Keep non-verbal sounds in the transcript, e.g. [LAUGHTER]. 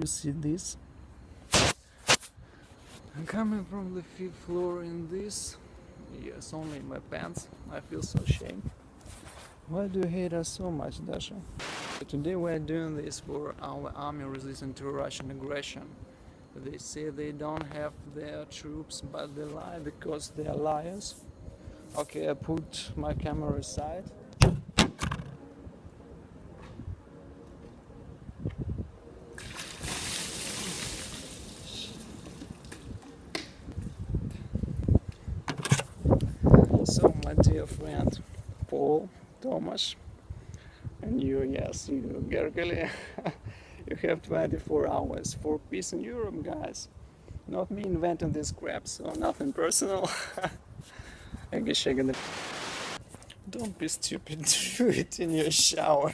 You see this? I'm coming from the fifth floor in this. Yes, only in my pants. I feel so ashamed. Why do you hate us so much, Dasha? Today we are doing this for our army resisting to Russian aggression. They say they don't have their troops, but they lie because they are liars. Okay, I put my camera aside. Dear friend Paul Thomas, and you, yes, you, Gergely, [LAUGHS] you have 24 hours for peace in Europe, guys. Not me inventing this crap, so nothing personal. I guess I'm gonna. Don't be stupid, [LAUGHS] do it in your shower.